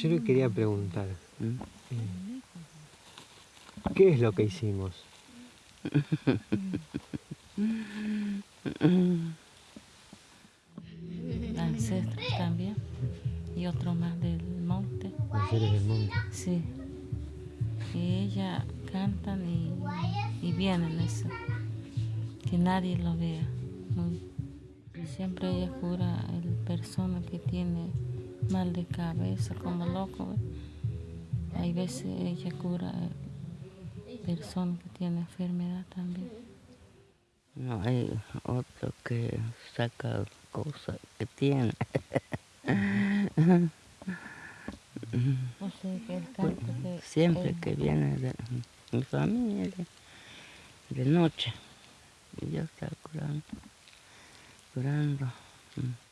Yo le quería preguntar, eh, ¿qué es lo que hicimos? ancestros también y otro más del monte. Los seres del mundo. Sí. Y ella cantan y, y vienen eso. Que nadie lo vea. Muy- Siempre ella cura a la persona que tiene mal de cabeza, como loco. Hay veces ella cura a persona que tiene enfermedad también. No, hay otro que saca cosas que tiene. O sea, que el canto que Siempre que viene de mi familia, de, de noche, y yo estaba curando, curando. mm.